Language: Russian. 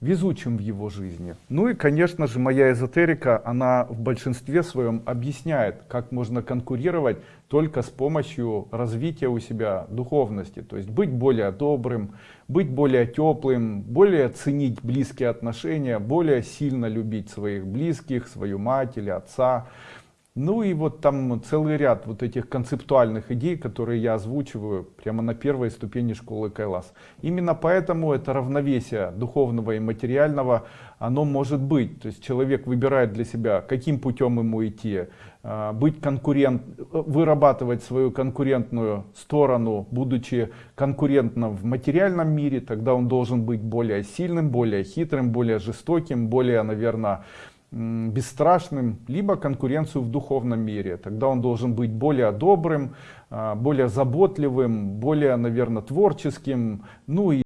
везучим в его жизни. Ну и, конечно же, моя эзотерика, она в большинстве своем объясняет, как можно конкурировать только с помощью развития у себя духовности. То есть быть более добрым, быть более теплым, более ценить близкие отношения, более сильно любить своих близких, свою мать или отца. Ну и вот там целый ряд вот этих концептуальных идей, которые я озвучиваю прямо на первой ступени школы Кайлас. Именно поэтому это равновесие духовного и материального, оно может быть. То есть человек выбирает для себя, каким путем ему идти, а, быть конкурент, вырабатывать свою конкурентную сторону, будучи конкурентным в материальном мире, тогда он должен быть более сильным, более хитрым, более жестоким, более, наверное, бесстрашным, либо конкуренцию в духовном мире. Тогда он должен быть более добрым, а, более заботливым, более, наверное, творческим, ну и